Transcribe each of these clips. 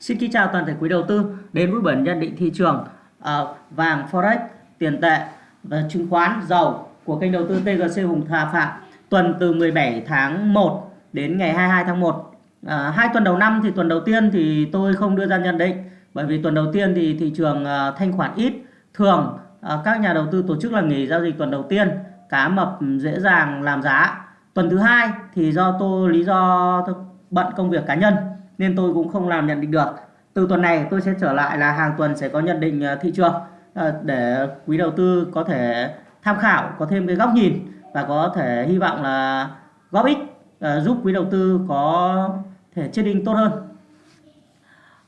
Xin kính chào toàn thể quý đầu tư đến với bản nhận định thị trường uh, vàng forex, tiền tệ và chứng khoán, dầu của kênh đầu tư TGC Hùng Hà Phạm. Tuần từ 17 tháng 1 đến ngày 22 tháng 1. Uh, à, hai tuần đầu năm thì tuần đầu tiên thì tôi không đưa ra nhận định bởi vì tuần đầu tiên thì thị trường uh, thanh khoản ít. Thường uh, các nhà đầu tư tổ chức là nghỉ giao dịch tuần đầu tiên cá mập dễ dàng làm giá. Tuần thứ hai thì do tôi lý do bận công việc cá nhân nên tôi cũng không làm nhận định được. Từ tuần này tôi sẽ trở lại là hàng tuần sẽ có nhận định à, thị trường à, để quý đầu tư có thể tham khảo, có thêm cái góc nhìn và có thể hy vọng là góp ích à, giúp quý đầu tư có thể trading tốt hơn.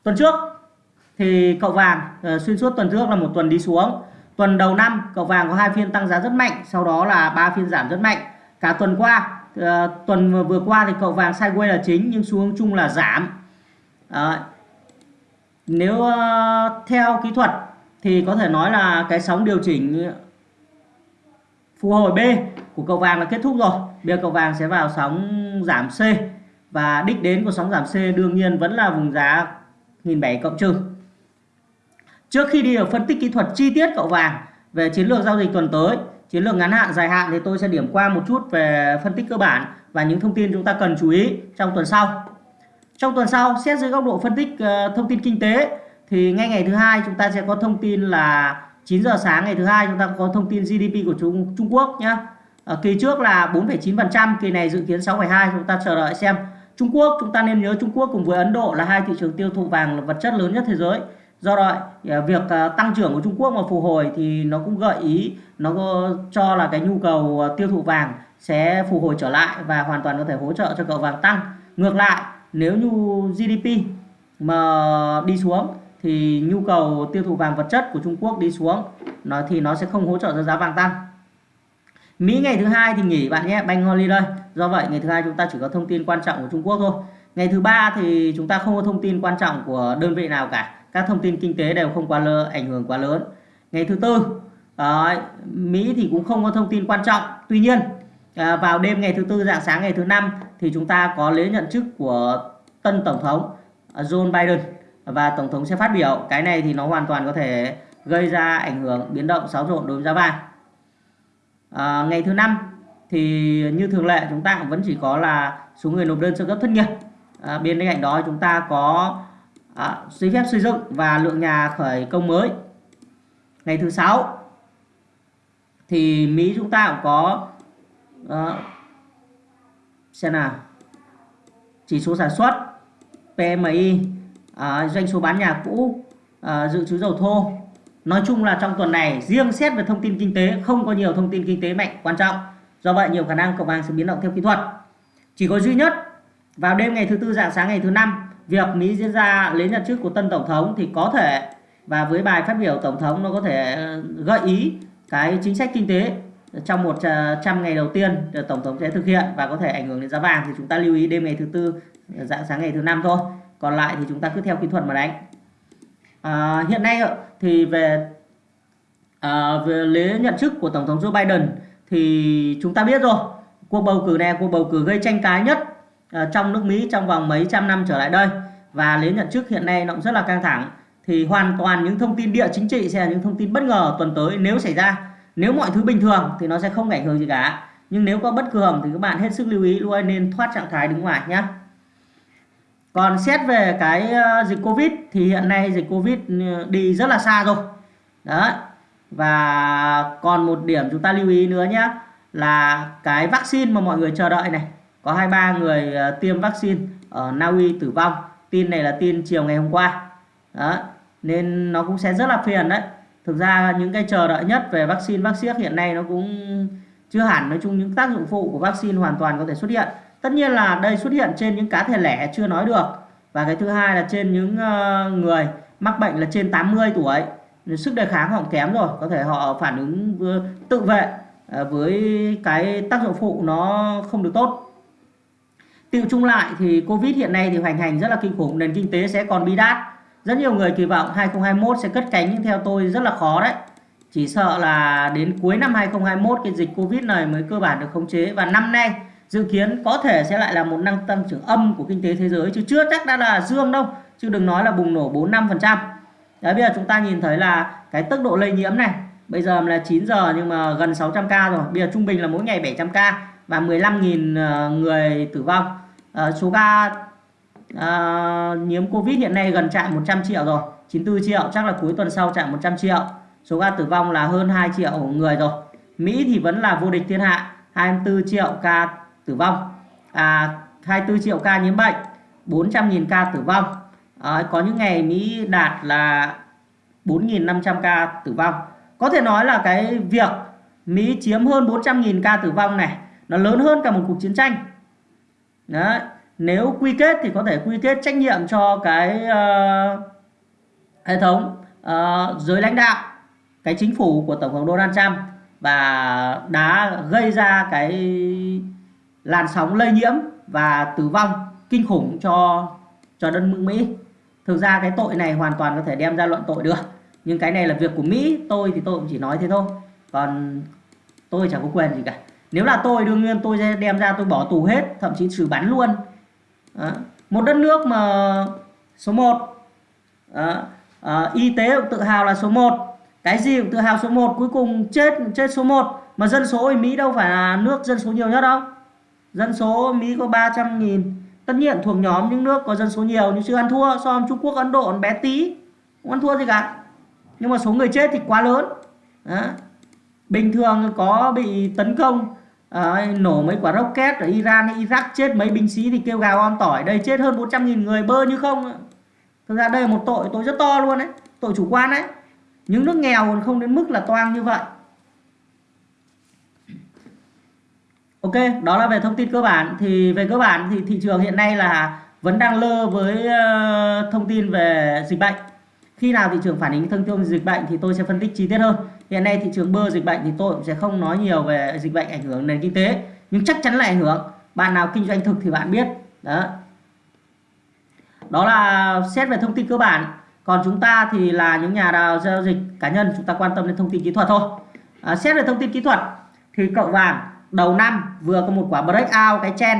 Tuần trước thì cậu vàng xuyên suốt tuần trước là một tuần đi xuống. Tuần đầu năm, cậu vàng có hai phiên tăng giá rất mạnh, sau đó là ba phiên giảm rất mạnh. Cả tuần qua tuần vừa qua thì cậu vàng sideways là chính, nhưng xuống chung là giảm. Đấy. Nếu uh, theo kỹ thuật thì có thể nói là cái sóng điều chỉnh phục hồi B của cầu vàng là kết thúc rồi. Bây giờ cầu vàng sẽ vào sóng giảm C và đích đến của sóng giảm C đương nhiên vẫn là vùng giá 1.700 cộng trừ. Trước khi đi vào phân tích kỹ thuật chi tiết cậu vàng về chiến lược giao dịch tuần tới, chiến lược ngắn hạn dài hạn thì tôi sẽ điểm qua một chút về phân tích cơ bản và những thông tin chúng ta cần chú ý trong tuần sau. Trong tuần sau, xét dưới góc độ phân tích ờ, thông tin kinh tế thì ngay ngày thứ hai chúng ta sẽ có thông tin là 9 giờ sáng ngày thứ hai chúng ta có thông tin GDP của Trung Trung Quốc nhé. Ở ờ, kỳ trước là 4,9%, kỳ này dự kiến 6,2 chúng ta chờ đợi xem. Trung Quốc chúng ta nên nhớ Trung Quốc cùng với Ấn Độ là hai thị trường tiêu thụ vàng vật chất lớn nhất thế giới. Do đó ờ, việc tăng trưởng của Trung Quốc mà phục hồi thì nó cũng gợi ý nó cho là cái nhu cầu tiêu thụ vàng sẽ phục hồi trở lại và hoàn toàn có thể hỗ trợ cho cậu vàng tăng. Ngược lại nếu như GDP mà đi xuống thì nhu cầu tiêu thụ vàng vật chất của Trung Quốc đi xuống nó thì nó sẽ không hỗ trợ cho giá vàng tăng. Mỹ ngày thứ hai thì nghỉ bạn nhé bank holiday do vậy ngày thứ hai chúng ta chỉ có thông tin quan trọng của Trung Quốc thôi. Ngày thứ ba thì chúng ta không có thông tin quan trọng của đơn vị nào cả. Các thông tin kinh tế đều không quá lơ, ảnh hưởng quá lớn. Ngày thứ tư Đấy, Mỹ thì cũng không có thông tin quan trọng. Tuy nhiên à, vào đêm ngày thứ tư dạng sáng ngày thứ năm thì chúng ta có lễ nhận chức của tân tổng thống John Joe Biden và tổng thống sẽ phát biểu. Cái này thì nó hoàn toàn có thể gây ra ảnh hưởng biến động xáo trộn đối với giá vàng. À, ngày thứ năm thì như thường lệ chúng ta cũng vẫn chỉ có là số người nộp đơn sơ cấp thất nghiệp. À, bên cạnh đó chúng ta có à, giấy phép xây dựng và lượng nhà khởi công mới. Ngày thứ sáu thì Mỹ chúng ta cũng có đó. xem nào. Chỉ số sản xuất PMI à, doanh số bán nhà cũ à, dự trữ dầu thô. Nói chung là trong tuần này riêng xét về thông tin kinh tế không có nhiều thông tin kinh tế mạnh quan trọng. Do vậy nhiều khả năng cầu vàng sẽ biến động theo kỹ thuật. Chỉ có duy nhất vào đêm ngày thứ tư dạng sáng ngày thứ năm việc Mỹ diễn ra lấy nhận chức của tân tổng thống thì có thể và với bài phát biểu tổng thống nó có thể gợi ý cái chính sách kinh tế trong 100 ờ, ngày đầu tiên ờ, tổng thống sẽ thực hiện và có thể ảnh hưởng đến giá vàng thì chúng ta lưu ý đêm ngày thứ tư ờ, dạng sáng ngày thứ năm thôi. Còn lại thì chúng ta cứ theo kỹ thuật mà đánh. À, hiện nay thì về à, về lễ nhận chức của tổng thống Joe Biden thì chúng ta biết rồi cuộc bầu cử này cuộc bầu cử gây tranh cãi nhất à, trong nước Mỹ trong vòng mấy trăm năm trở lại đây. Và lễ nhận chức hiện nay nó cũng rất là căng thẳng. Thì hoàn toàn những thông tin địa chính trị sẽ là những thông tin bất ngờ tuần tới nếu xảy ra nếu mọi thứ bình thường thì nó sẽ không ảnh hưởng gì cả. Nhưng nếu có bất thường thì các bạn hết sức lưu ý luôn, nên thoát trạng thái đứng ngoài nhé còn xét về cái ờ, dịch Covid thì hiện nay dịch Covid ờ, đi rất là xa rồi. Đó và còn một điểm chúng ta lưu ý nữa nhé là cái vaccine mà mọi người chờ đợi này. Có hai ba người ờ, tiêm vaccine ở Na Uy tử vong. Tin này là tin chiều ngày hôm qua. Đó nên nó cũng sẽ rất là phiền đấy thực ra những cái chờ đợi nhất về vaccine vaccine hiện nay nó cũng chưa hẳn. Nói chung những tác dụng phụ của vaccine hoàn toàn có thể xuất hiện. Tất nhiên là đây xuất hiện trên những cá thể lẻ chưa nói được. Và cái thứ hai là trên những ờ, người mắc bệnh là trên 80 tuổi. Sức đề kháng họ kém rồi. Có thể họ phản ứng tự vệ ờ, với cái tác dụng phụ nó không được tốt. Tiêu chung lại thì Covid hiện nay thì hoành hành rất là kinh khủng. Nền kinh tế sẽ còn bi đát rất nhiều người kỳ vọng 2021 sẽ cất cánh nhưng theo tôi rất là khó đấy. Chỉ sợ là đến cuối năm 2021 cái dịch Covid này mới cơ bản được khống chế và năm nay dự kiến có thể sẽ lại là một năng tăng trưởng âm của kinh tế thế giới chứ chưa chắc đã là dương đâu. chứ đừng nói là bùng nổ 4 5 phần trăm đấy bây giờ chúng ta nhìn thấy là cái tốc độ lây nhiễm này bây giờ là 9 giờ nhưng mà gần 600 ca rồi bây giờ trung bình là mỗi ngày 700 ca và 15.000 ờ, người tử vong à, số ca à, nhiễm Covid hiện nay gần chạm 100 triệu rồi. 94 triệu chắc là cuối tuần sau chạm 100 triệu. Số ca tử vong là hơn 2 triệu người rồi. Mỹ thì vẫn là vô địch thiên hạ 24 triệu ca tử vong. À, 24 triệu ca nhiễm bệnh 400.000 ca tử vong. À, có những ngày Mỹ đạt là 4.500 ca tử vong. Có thể nói là cái việc Mỹ chiếm hơn 400.000 ca tử vong này nó lớn hơn cả một cuộc chiến tranh. Đấy nếu quy kết thì có thể quy kết trách nhiệm cho cái uh, hệ thống uh, giới lãnh đạo cái chính phủ của tổng thống Donald Trump và đã gây ra cái làn sóng lây nhiễm và tử vong kinh khủng cho cho đất nước Mỹ. Thực ra cái tội này hoàn toàn có thể đem ra luận tội được. Nhưng cái này là việc của Mỹ, tôi thì tôi cũng chỉ nói thế thôi. Còn tôi chẳng có quyền gì cả. Nếu là tôi đương nhiên tôi sẽ đem ra tôi bỏ tù hết, thậm chí xử bắn luôn à, Một đất nước mà số 1 à, À, y tế cũng tự hào là số 1 cái gì cũng tự hào số 1 cuối cùng chết chết số 1 mà dân số ở Mỹ đâu phải là nước dân số nhiều nhất đâu. Dân số Mỹ có 300 nghìn. Tất nhiên thuộc nhóm những nước có dân số nhiều nhưng chưa ăn thua so với Trung Quốc Ấn Độ bé tí không ăn thua gì cả. Nhưng mà số người chết thì quá lớn Đó. bình thường có bị tấn công à, nổ mấy quả rocket ở Iran hay Iraq chết mấy binh sĩ thì kêu gào om tỏi đây chết hơn 400 nghìn người bơ như không thực ra đây là một tội tội rất to luôn đấy tội chủ quan đấy những nước nghèo còn không đến mức là toang như vậy Ok, đó là về thông tin cơ bản. Thì về cơ bản thì thị trường hiện nay là vẫn đang lơ với ờ, thông tin về dịch bệnh. Khi nào thị trường phản ứng thông tin dịch bệnh thì tôi sẽ phân tích chi tiết hơn. Hiện nay thị trường bơ dịch bệnh thì tôi cũng sẽ không nói nhiều về dịch bệnh ảnh hưởng nền kinh tế, nhưng chắc chắn là ảnh hưởng. Bạn nào kinh doanh thực thì bạn biết. Đó. Đó là xét về thông tin cơ bản. Còn chúng ta thì là những nhà đào giao dịch cá nhân chúng ta quan tâm đến thông tin kỹ thuật thôi. À, xét về thông tin kỹ thuật thì cậu vàng đầu năm vừa có một quả breakout cái chen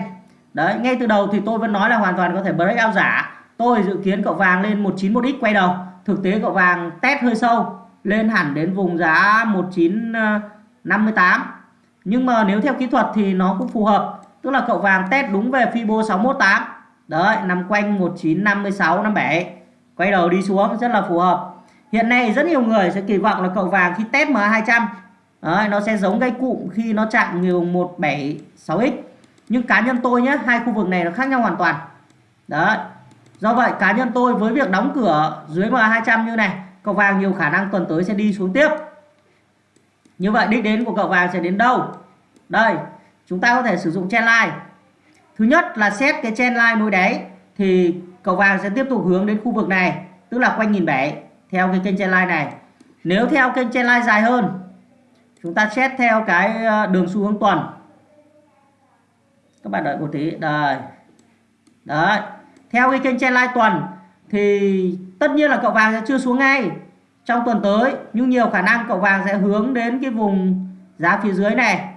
đấy ngay từ đầu thì tôi vẫn nói là hoàn toàn có thể breakout giả tôi dự kiến cậu vàng lên 191x quay đầu thực tế cậu vàng test hơi sâu lên hẳn đến vùng giá 1958 ờ, nhưng mà nếu theo kỹ thuật thì nó cũng phù hợp. Tức là cậu vàng test đúng về Fibo 618 đấy nằm quanh 1956 57 quay đầu đi xuống rất là phù hợp. Hiện nay rất nhiều người sẽ kỳ vọng là cậu vàng khi test MA200 Đấy, nó sẽ giống cái cụm khi nó chạm nhiều 176x nhưng cá nhân tôi nhé hai khu vực này nó khác nhau hoàn toàn. Đấy do vậy cá nhân tôi với việc đóng cửa dưới MA200 như này cậu vàng nhiều khả năng tuần tới sẽ đi xuống tiếp. Như vậy đích đến của cậu vàng sẽ đến đâu? Đây, chúng ta có thể sử dụng chen line. Thứ nhất là xét cái chen line nối đáy thì cậu vàng sẽ tiếp tục hướng đến khu vực này, tức là quanh nghìn bảy theo cái kênh chen line này. Nếu theo kênh chen line dài hơn, chúng ta xét theo cái ờ, đường xu hướng tuần. Các bạn đợi một tí, đây. Đấy, theo cái kênh trendline tuần, thì tất nhiên là cậu vàng sẽ chưa xuống ngay trong tuần tới nhưng nhiều khả năng cậu vàng sẽ hướng đến cái vùng giá phía dưới này.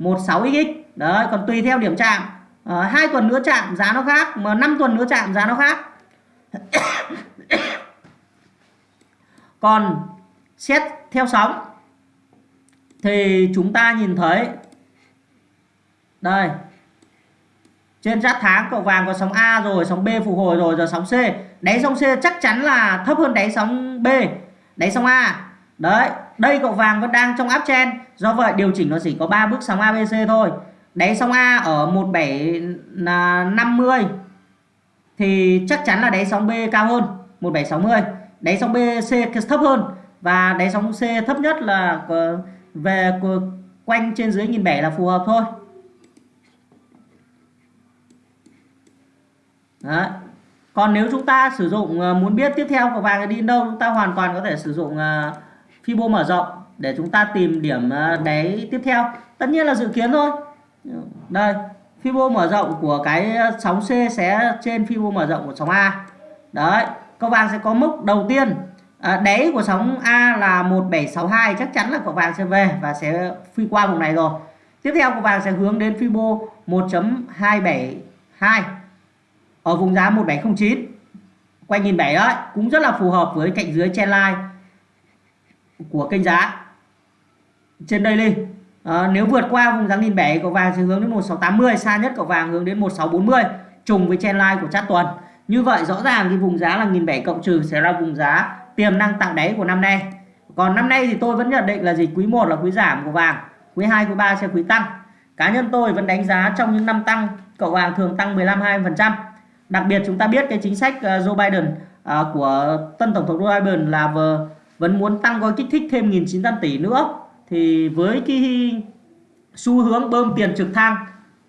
16xx đấy còn tùy theo điểm chạm. À, hai tuần nữa chạm giá nó khác mà 5 tuần nữa chạm giá nó khác. Còn xét theo sóng thì chúng ta nhìn thấy đây trên giáp tháng, cậu vàng có sóng A rồi, sóng B phục hồi rồi, giờ sóng C. Đáy sóng C chắc chắn là thấp hơn đáy sóng B. Đáy sóng A. Đấy, đây cậu vàng vẫn đang trong áp chen do vậy, điều chỉnh nó chỉ có 3 bước sóng ABC thôi. Đáy sóng A ở 1750 à, thì chắc chắn là đáy sóng B cao hơn 1760 đáy sóng B C thấp hơn và đáy sóng C thấp nhất là ờ, về ờ, quanh trên dưới nghìn bảy là phù hợp thôi. Đấy. còn nếu chúng ta sử dụng ờ, muốn biết tiếp theo của vàng đi đâu chúng ta hoàn toàn có thể sử dụng ờ, Fibo mở rộng để chúng ta tìm điểm ờ, đáy tiếp theo. Tất nhiên là dự kiến thôi. Đây Fibo mở rộng của cái sóng C sẽ trên Fibo mở rộng của sóng A. Đấy câu vàng sẽ có mức đầu tiên. À, đáy của sóng A là 1762 chắc chắn là cậu vàng sẽ về và sẽ phi qua vùng này rồi. Tiếp theo cậu vàng sẽ hướng đến Fibo 1.272 ở vùng giá 1709 quanh nghìn bảy đấy cũng rất là phù hợp với cạnh dưới trendline của kênh giá trên daily. À, nếu vượt qua vùng giá nghìn bảy cậu vàng sẽ hướng đến 1680 xa nhất cậu vàng hướng đến 1640 trùng với trendline của chart tuần. Như vậy rõ ràng cái vùng giá là nghìn bảy cộng trừ sẽ là vùng giá tiềm năng tạo đáy của năm nay. Còn năm nay thì tôi vẫn nhận định là gì? Quý 1 là quý giảm của vàng quý 2 quý 3 sẽ quý tăng. Cá nhân tôi vẫn đánh giá trong những năm tăng cậu vàng thường tăng 15 20% đặc biệt chúng ta biết cái chính sách ờ, Joe Biden à, của tân tổng thống Joe Biden là vừa vẫn muốn tăng gói kích thích thêm 1.900 tỷ nữa. Thì với cái xu hướng bơm tiền trực thăng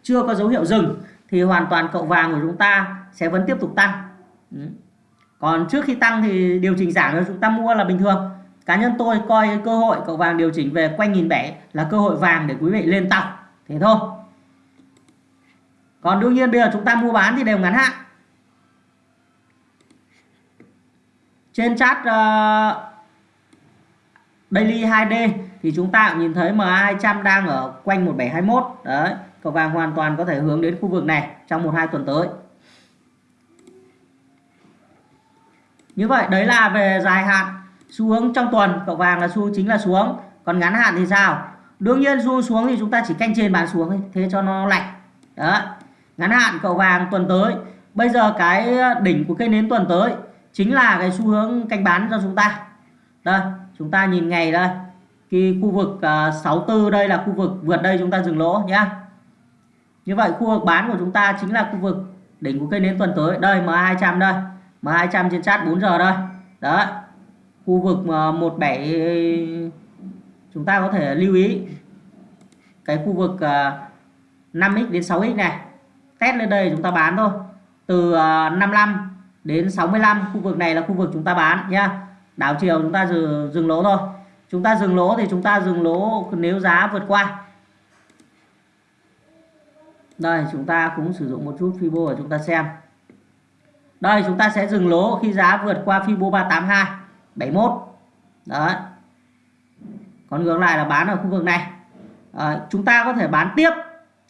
chưa có dấu hiệu dừng thì hoàn toàn cậu vàng của chúng ta sẽ vẫn tiếp tục tăng. Ừ. Còn trước khi tăng thì điều chỉnh giảm cho chúng ta mua là bình thường. Cá nhân tôi coi cái cơ hội cậu vàng điều chỉnh về quanh nghìn bảy là cơ hội vàng để quý vị lên tàu. Thế thôi. Còn đương nhiên bây giờ chúng ta mua bán thì đều ngắn hạn. Trên chat uh, daily 2D thì chúng ta cũng nhìn thấy MA200 đang ở quanh 1721 đấy cầu vàng hoàn toàn có thể hướng đến khu vực này trong một hai tuần tới. Như vậy đấy là về dài hạn xu hướng trong tuần. Cậu vàng là xu chính là xuống. Còn ngắn hạn thì sao? Đương nhiên xu xuống thì chúng ta chỉ canh trên bán xuống thế cho nó lạnh. Đó ngắn hạn cậu vàng tuần tới. Bây giờ cái đỉnh của cây nến tuần tới chính là cái xu hướng canh bán cho chúng ta. Đây chúng ta nhìn ngày đây cái khu vực à, uh, 64 đây là khu vực vượt đây chúng ta dừng lỗ nhá. Như vậy khu vực bán của chúng ta chính là khu vực đỉnh của cây nến tuần tới. Đây M200 đây M200 trên chat 4 giờ đây. Đó khu vực à, uh, 17 chúng ta có thể lưu ý cái khu vực à, uh, 5x đến 6x này. Test lên đây chúng ta bán thôi. Từ uh, 55 đến 65 khu vực này là khu vực chúng ta bán nhá. Đảo chiều chúng ta dừng, dừng lỗ thôi. Chúng ta dừng lỗ thì chúng ta dừng lỗ nếu giá vượt qua. Đây chúng ta cũng sử dụng một chút Fibo để chúng ta xem. Đây chúng ta sẽ dừng lỗ khi giá vượt qua Fibo 382 71 đấy. Còn ngược lại là bán ở khu vực này. À, chúng ta có thể bán tiếp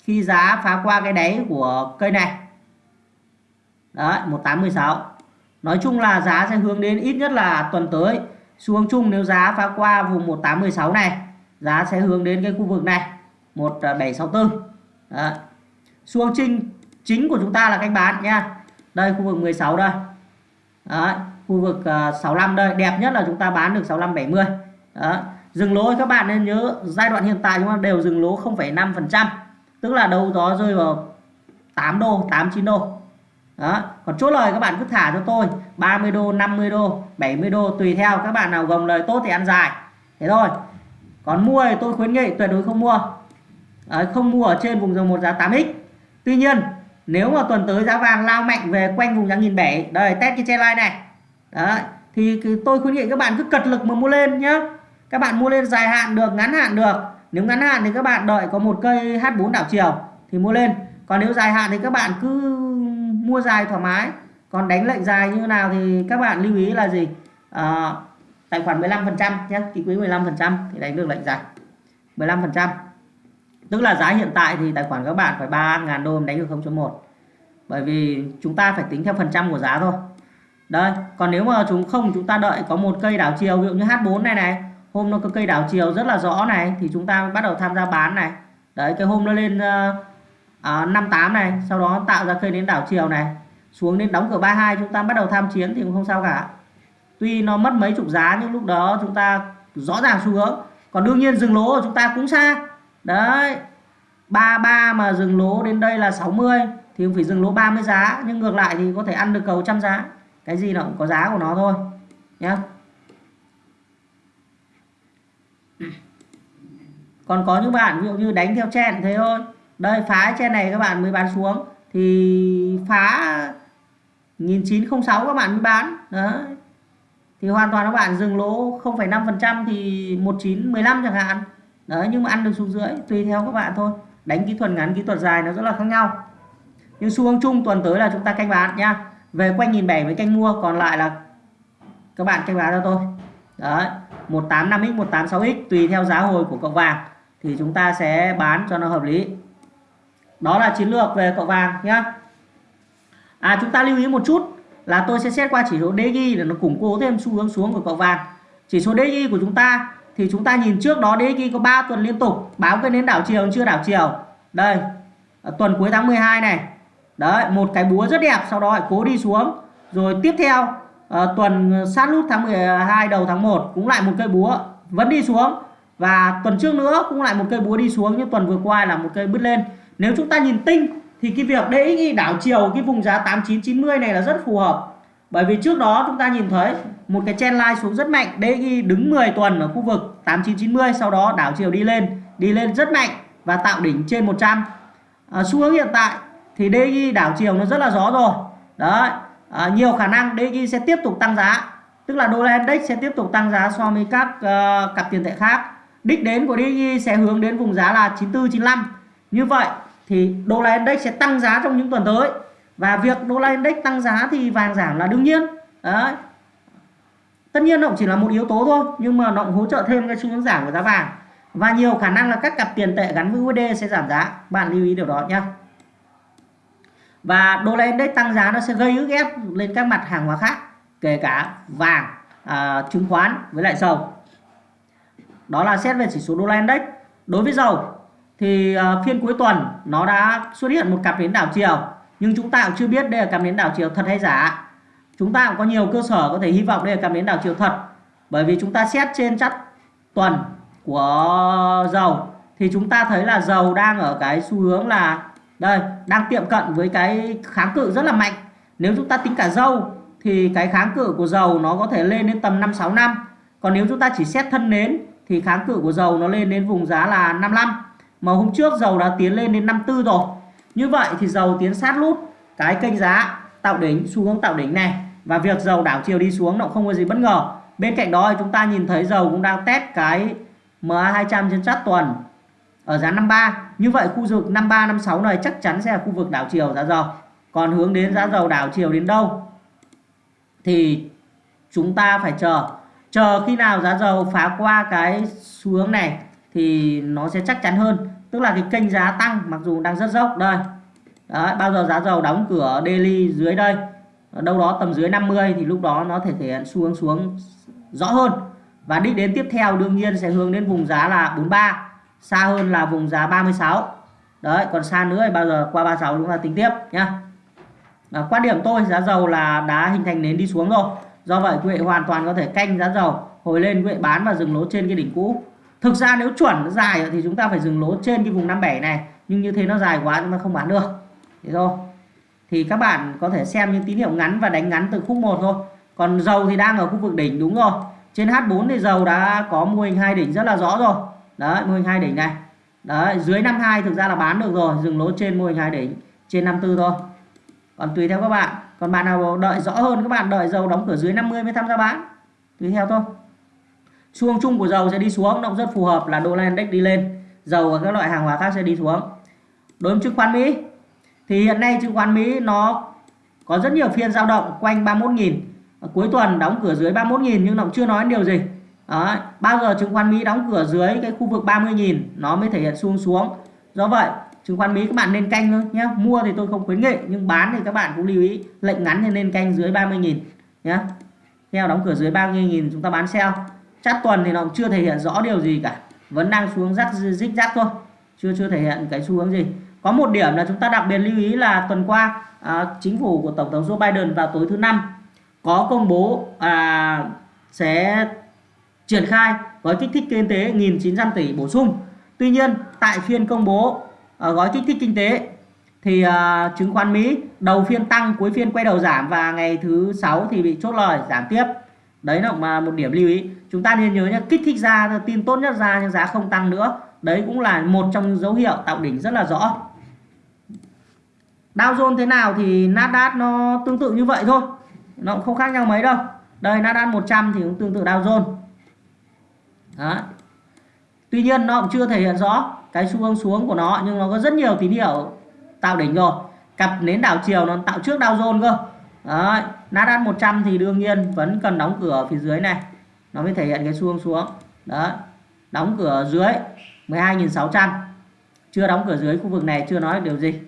khi giá phá qua cái đáy của cây này đấy 1816 nói chung là giá sẽ hướng đến ít nhất là tuần tới. Xu hướng chung nếu giá phá qua vùng 1816 này giá sẽ hướng đến cái khu vực này 1764 đấy. xu hướng chính chính của chúng ta là canh bán nha. Đây khu vực 16 đây. Đấy. khu vực à, uh, 65 đây. Đẹp nhất là chúng ta bán được 65 70 đó dừng lỗ các bạn nên nhớ giai đoạn hiện tại chúng ta đều dừng lỗ 0,5% tức là đâu đó rơi vào 8 đô 8 9 đô đó. Còn chốt lời các bạn cứ thả cho tôi 30 đô 50 đô 70 đô tùy theo các bạn nào gồng lời tốt thì ăn dài. Thế thôi. Còn mua thì tôi khuyến nghị tuyệt đối không mua. Đấy, không mua ở trên vùng dòng một giá 8x tuy nhiên nếu mà tuần tới giá vàng lao mạnh về quanh vùng giá nghìn bảy đây test cái trendline này. Đấy, thì tôi khuyến nghị các bạn cứ cật lực mà mua lên nhá. Các bạn mua lên dài hạn được ngắn hạn được. Nếu ngắn hạn thì các bạn đợi có một cây H4 đảo chiều thì mua lên. Còn nếu dài hạn thì các bạn cứ mua dài thoải mái. Còn đánh lệnh dài như nào thì các bạn lưu ý là gì? À, tài khoản 15 phần trăm nhé ký quỹ 15 phần trăm thì đánh được lệnh dài. 15 phần trăm. Tức là giá hiện tại thì tài khoản các bạn phải 3.000 đô đánh được 0.1 bởi vì chúng ta phải tính theo phần trăm của giá thôi. Đây còn nếu mà chúng không chúng ta đợi có một cây đảo chiều ví dụ như H4 này này hôm nó có cây đảo chiều rất là rõ này thì chúng ta bắt đầu tham gia bán này. Đấy cái hôm nó lên uh, À, uh, 58 này sau đó tạo ra cây đến đảo chiều này. Xuống đến đóng cửa 32 chúng ta bắt đầu tham chiến thì cũng không sao cả. Tuy nó mất mấy chục giá nhưng lúc đó chúng ta rõ ràng xu hướng. Còn đương nhiên dừng lỗ của chúng ta cũng xa. Đấy 33 mà dừng lỗ đến đây là 60 thì phải dừng lỗ 30 giá. Nhưng ngược lại thì có thể ăn được cầu trăm giá. Cái gì nó cũng có giá của nó thôi nhé còn có những bạn ví dụ như đánh theo chen thế thôi đây phá trên này các bạn mới bán xuống. Thì phá 1906 các bạn mới bán. Đấy. Thì hoàn toàn các bạn dừng lỗ 0,5% thì 1915 chẳng hạn. Đấy nhưng mà ăn được xuống dưới tùy theo các bạn thôi. Đánh kỹ thuật ngắn kỹ thuật dài nó rất là khác nhau. Nhưng xu hướng chung tuần tới là chúng ta canh bán nhá. Về quanh nghìn bảy với canh mua còn lại là các bạn canh bán cho tôi. Đấy 185x 186x tùy theo giá hồi của cậu vàng. Thì chúng ta sẽ bán cho nó hợp lý đó là chiến lược về cậu vàng nhá. À chúng ta lưu ý một chút là tôi sẽ xét qua chỉ số DXY để nó củng cố thêm xu hướng xuống của cậu vàng. Chỉ số DXY của chúng ta thì chúng ta nhìn trước đó DXY có 3 tuần liên tục báo cái nến đảo chiều chưa đảo chiều. Đây à, tuần cuối tháng 12 này. Đấy một cái búa rất đẹp sau đó lại cố đi xuống. Rồi tiếp theo uh, tuần sát nút tháng 12 đầu tháng 1 cũng lại một cây búa vẫn đi xuống. Và tuần trước nữa cũng lại một cây búa đi xuống nhưng tuần vừa qua là một cây bứt lên nếu chúng ta nhìn tinh thì cái việc DXY đảo chiều cái vùng giá 8990 này là rất phù hợp. Bởi vì trước đó chúng ta nhìn thấy một cái trend line xuống rất mạnh DXY đứng 10 tuần ở khu vực 8990 sau đó đảo chiều đi lên đi lên rất mạnh và tạo đỉnh trên 100 à, xu hướng hiện tại thì DXY đảo chiều nó rất là gió rồi. Đấy à, nhiều khả năng DXY sẽ tiếp tục tăng giá. Tức là đô la index sẽ tiếp tục tăng giá so với các uh, cặp tiền tệ khác. Đích đến của DXY sẽ hướng đến vùng giá là 94 95 như vậy thì đô la index sẽ tăng giá trong những tuần tới. Và việc đô la index tăng giá thì vàng giảm là đương nhiên. Đấy. Tất nhiên nó cũng chỉ là một yếu tố thôi nhưng mà nó cũng hỗ trợ thêm cái xu hướng giảm của giá vàng. Và nhiều khả năng là các cặp tiền tệ gắn với USD sẽ giảm giá. Bạn lưu ý điều đó nhé và đô la index tăng giá nó sẽ gây ức ép lên các mặt hàng hóa khác kể cả vàng à, chứng khoán với lại dầu. Đó là xét về chỉ số đô la index. Đối với dầu thì ờ, phiên cuối tuần nó đã xuất hiện một cặp nến đảo chiều, nhưng chúng ta cũng chưa biết đây là cặp nến đảo chiều thật hay giả. Chúng ta cũng có nhiều cơ sở có thể hy vọng đây là cặp nến đảo chiều thật, bởi vì chúng ta xét trên chất tuần của dầu, thì chúng ta thấy là dầu đang ở cái xu hướng là, đây, đang tiệm cận với cái kháng cự rất là mạnh. Nếu chúng ta tính cả dầu thì cái kháng cự của dầu nó có thể lên đến tầm 56 năm. Còn nếu chúng ta chỉ xét thân nến, thì kháng cự của dầu nó lên đến vùng giá là 55 mà hôm trước dầu đã tiến lên đến 54 rồi. Như vậy thì dầu tiến sát lút. Cái kênh giá tạo đỉnh, xu hướng tạo đỉnh này. Và việc dầu đảo chiều đi xuống nó không có gì bất ngờ. Bên cạnh đó thì chúng ta nhìn thấy dầu cũng đang test cái MA200 trên chart tuần ở giá 53 như vậy khu vực 53 56 này chắc chắn sẽ là khu vực đảo chiều giá dầu. Còn hướng đến giá dầu đảo chiều đến đâu? Thì chúng ta phải chờ. Chờ khi nào giá dầu phá qua cái xu hướng này thì nó sẽ chắc chắn hơn tức là cái kênh giá tăng mặc dù đang rất dốc đây. Đấy, bao giờ giá dầu đóng cửa daily dưới đây đâu đó tầm dưới 50 thì lúc đó nó thể thể hiện xu hướng xuống rõ hơn. Và đích đến tiếp theo đương nhiên sẽ hướng đến vùng giá là 43 xa hơn là vùng giá 36 đấy còn xa nữa thì bao giờ qua 36 chúng ta tính tiếp nhá. À, quan điểm tôi giá dầu là đã hình thành nến đi xuống rồi. Do vậy quý vị hoàn toàn có thể canh giá dầu hồi lên quý vị bán và dừng lỗ trên cái đỉnh cũ thực ra nếu chuẩn nó dài thì chúng ta phải dừng lỗ trên cái vùng 57 này, nhưng như thế nó dài quá chúng ta không bán được. Thế thôi. Thì các bạn có thể xem những tín hiệu ngắn và đánh ngắn từ khúc 1 thôi. Còn dầu thì đang ở khu vực đỉnh, đúng rồi. Trên H4 thì dầu đã có mô hình hai đỉnh rất là rõ rồi. Đấy, mô hình hai đỉnh này. Đấy, dưới 52 thực ra là bán được rồi, dừng lỗ trên mô hình hai đỉnh, trên 54 thôi. Còn tùy theo các bạn. Còn bạn nào đợi rõ hơn các bạn, đợi dầu đóng cửa dưới 50 mới tham gia bán. Tùy theo thôi xu hướng chung của dầu sẽ đi xuống, động rất phù hợp là đô la index đi lên. Dầu và các loại hàng hóa khác sẽ đi xuống. Đối với chứng khoán Mỹ, thì hiện nay chứng khoán Mỹ nó có rất nhiều phiên dao động quanh 31.000 cuối tuần đóng cửa dưới 31.000 nhưng nó chưa nói điều gì. Đó. bao giờ chứng khoán Mỹ đóng cửa dưới cái khu vực 30.000 nó mới thể hiện xuông xuống. Do vậy, chứng khoán Mỹ các bạn nên canh thôi nhé mua thì tôi không khuyến nghị, nhưng bán thì các bạn cũng lưu ý, lệnh ngắn thì nên canh dưới 30.000 nhé theo đóng cửa dưới 30.000 chúng ta bán sell chát tuần thì nó cũng chưa thể hiện rõ điều gì cả. Vẫn đang xuống rắc rích rắc thôi. Chưa chưa thể hiện cái xu hướng gì. Có một điểm là chúng ta đặc biệt lưu ý là tuần qua à, chính phủ của tổng thống Joe Biden vào tối thứ năm có công bố à, sẽ triển khai gói kích thích kinh tế 1.900 tỷ bổ sung. Tuy nhiên tại phiên công bố à, gói kích thích kinh tế thì à, chứng khoán Mỹ đầu phiên tăng cuối phiên quay đầu giảm và ngày thứ sáu thì bị chốt lời giảm tiếp đấy là mà một điểm lưu ý. Chúng ta nên nhớ nhé kích thích ra tin tốt nhất ra nhưng giá không tăng nữa. Đấy cũng là một trong những dấu hiệu tạo đỉnh rất là rõ. Dow Jones thế nào thì Nasdaq nó tương tự như vậy thôi. Nó cũng không khác nhau mấy đâu. Đây, Nasdaq 100 thì cũng tương tự Dow Jones. Đó. tuy nhiên, nó cũng chưa thể hiện rõ cái xu hướng xuống của nó, nhưng nó có rất nhiều tín hiệu tạo đỉnh rồi. Cặp nến đảo chiều nó tạo trước Dow Jones cơ. Đấy, Nasdaq 100 thì đương nhiên vẫn cần đóng cửa ở phía dưới này. Nó mới thể hiện cái xu hướng xuống. Đó đóng cửa dưới 12.600 chưa đóng cửa dưới khu vực này chưa nói được điều gì.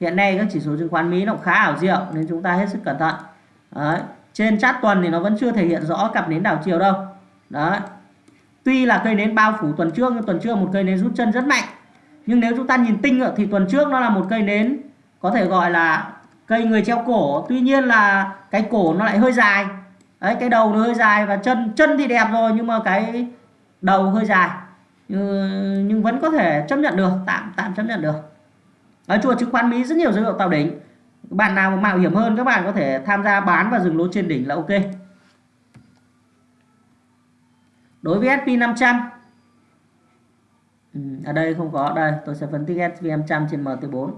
Hiện nay các chỉ số chứng khoán Mỹ nó khá ảo diệu nên chúng ta hết sức cẩn thận. Đấy. trên chart tuần thì nó vẫn chưa thể hiện rõ cặp nến đảo chiều đâu. Đấy tuy là cây nến bao phủ tuần trước nhưng tuần trước một cây nến rút chân rất mạnh. Nhưng nếu chúng ta nhìn tinh thì tuần trước nó là một cây nến có thể gọi là cây người treo cổ tuy nhiên là cái cổ nó lại hơi dài. Đấy cái đầu nó hơi dài và chân chân thì đẹp rồi nhưng mà cái đầu hơi dài. Nhưng, nhưng vẫn có thể chấp nhận được tạm tạm chấp nhận được. Ở chùa chứng khoán Mỹ rất nhiều dấu hiệu tạo đỉnh. Bạn nào mạo hiểm hơn các bạn có thể tham gia bán và dừng lỗ trên đỉnh là ok. Đối với SP 500 ừ, ở đây không có. Đây tôi sẽ phân tích SP 500 trên MT4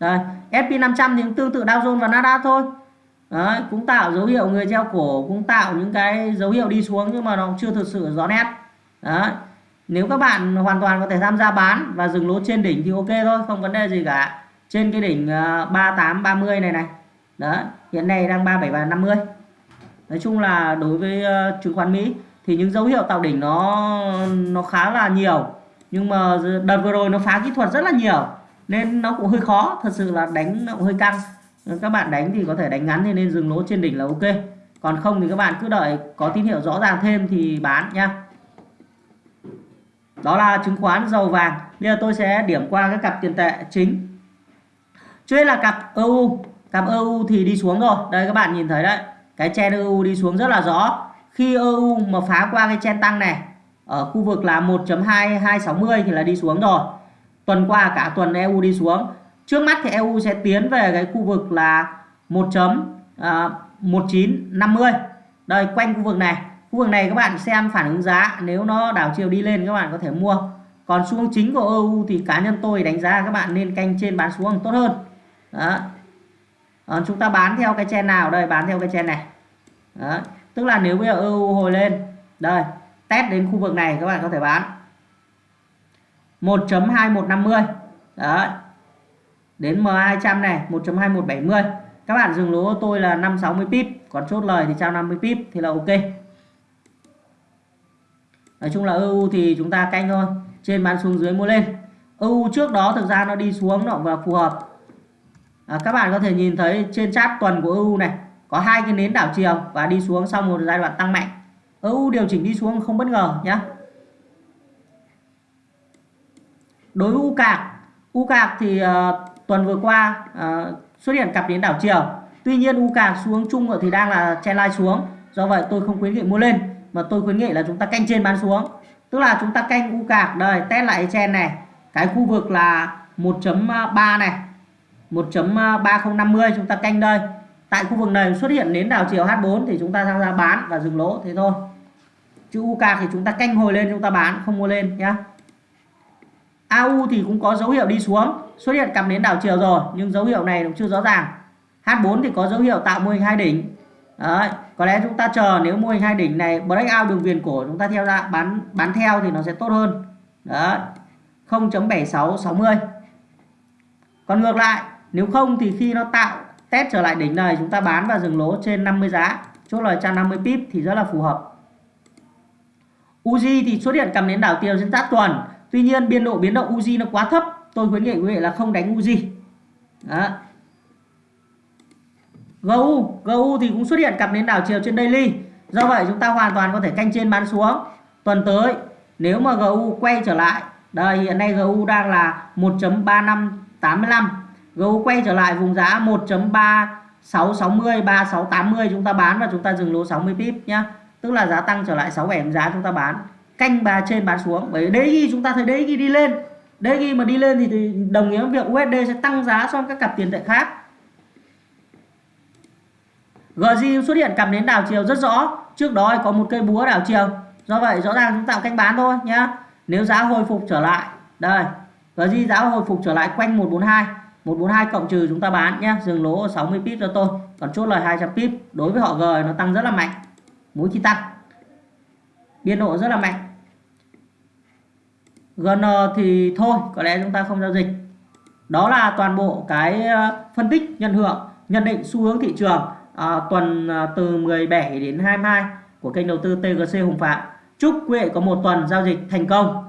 đây SP 500 thì cũng tương tự Dow Jones và Nasdaq thôi. Đấy, cũng tạo dấu hiệu người treo cổ cũng tạo những cái dấu hiệu đi xuống nhưng mà nó chưa thực sự rõ nét. Đấy. nếu các bạn hoàn toàn có thể tham gia bán và dừng lỗ trên đỉnh thì ok thôi không vấn đề gì cả. Trên cái đỉnh ờ, 3830 này này. Đó hiện nay đang 37 và 50 nói chung là đối với ờ, chứng khoán Mỹ thì những dấu hiệu tạo đỉnh nó nó khá là nhiều. Nhưng mà đợt vừa rồi nó phá kỹ thuật rất là nhiều nên nó cũng hơi khó, thật sự là đánh nó cũng hơi căng. Các bạn đánh thì có thể đánh ngắn thì nên dừng lỗ trên đỉnh là ok. Còn không thì các bạn cứ đợi, có tín hiệu rõ ràng thêm thì bán nha. Đó là chứng khoán dầu vàng. Bây giờ tôi sẽ điểm qua các cặp tiền tệ chính. Trước là cặp EU cặp EU thì đi xuống rồi. Đây, các bạn nhìn thấy đấy. Cái chen EU đi xuống rất là rõ. Khi EU mà phá qua cái chen tăng này, ở khu vực là 1.2260 thì là đi xuống rồi tuần qua cả tuần EU đi xuống. Trước mắt thì EU sẽ tiến về cái khu vực là 1.1950 à, đây quanh khu vực này. Khu vực này các bạn xem phản ứng giá nếu nó đảo chiều đi lên các bạn có thể mua. Còn xu hướng chính của EU thì cá nhân tôi đánh giá các bạn nên canh trên bán xuống tốt hơn. Đó. À, chúng ta bán theo cái chen nào? Đây bán theo cái chen này. Đó. tức là nếu bây giờ EU hồi lên đây test đến khu vực này các bạn có thể bán. 1.2150 đấy. Đến M200 này 1.2170 các bạn dừng lỗ tôi là 560 pip còn chốt lời thì trao 50 pip thì là ok. Nói chung là EU thì chúng ta canh thôi trên bán xuống dưới mua lên. EU trước đó thực ra nó đi xuống nó và phù hợp. À, các bạn có thể nhìn thấy trên chart tuần của EU này có hai cái nến đảo chiều và đi xuống sau một giai đoạn tăng mạnh. EU điều chỉnh đi xuống không bất ngờ nhé đối với u cạc u cạc thì uh, tuần vừa qua uh, xuất hiện cặp nến đảo chiều. Tuy nhiên u cạc xuống chung thì đang là chen line xuống. Do vậy tôi không khuyến nghị mua lên mà tôi khuyến nghị là chúng ta canh trên bán xuống. Tức là chúng ta canh u cạc đây test lại chen này. Cái khu vực là 1.3 này 1.3050 chúng ta canh đây. Tại khu vực này xuất hiện nến đảo chiều H4 thì chúng ta tham gia bán và dừng lỗ thế thôi. Chữ UK thì chúng ta canh hồi lên chúng ta bán không mua lên nhá. AU thì cũng có dấu hiệu đi xuống xuất hiện cặp nến đảo chiều rồi nhưng dấu hiệu này cũng chưa rõ ràng. H4 thì có dấu hiệu tạo mô hình hai đỉnh. Đấy, có lẽ chúng ta chờ nếu mô hình hai đỉnh này breakout đường viền cổ chúng ta theo ra bán bán theo thì nó sẽ tốt hơn. Đấy, 0.7660 còn ngược lại nếu không thì khi nó tạo test trở lại đỉnh này chúng ta bán và dừng lỗ trên 50 giá. Chốt lời 150 pip thì rất là phù hợp. Uzi thì xuất hiện cầm nến đảo chiều trên tác tuần tuy nhiên biên độ biến động Uzi nó quá thấp, tôi khuyến nghị quý vị là không đánh Uzi đó. GU GU thì cũng xuất hiện cặp nến đảo chiều trên daily. Do vậy chúng ta hoàn toàn có thể canh trên bán xuống. Tuần tới, nếu mà GU quay trở lại, đây, hiện nay GU đang là 1.3585 GU quay trở lại vùng giá 1.3660 3680 chúng ta bán và chúng ta dừng lỗ 60 pip nhá. Tức là giá tăng trở lại 67 giá chúng ta bán canh bà trên bán xuống. Bởi đấy khi chúng ta thấy đấy khi đi lên, đấy khi mà đi lên thì đồng nghĩa với việc USD sẽ tăng giá so với các cặp tiền tệ khác. GJ xuất hiện cặp nến đảo chiều rất rõ. Trước đó có một cây búa đảo chiều. Do vậy rõ ràng chúng tạo canh bán thôi nhá. Nếu giá hồi phục trở lại, đây GJ giá hồi phục trở lại quanh 142 142 cộng trừ chúng ta bán nhé dừng lỗ 60 pip cho tôi, còn chốt lời 200 pip. Đối với họ G nó tăng rất là mạnh mỗi khi tăng, biên độ rất là mạnh. GN thì thôi có lẽ chúng ta không giao dịch. Đó là toàn bộ cái ờ, phân tích nhận hưởng nhận định xu hướng thị trường à, tuần ờ, từ 17 đến 22 của kênh đầu tư TGC Hùng Phạm. Chúc quý vị có một tuần giao dịch thành công.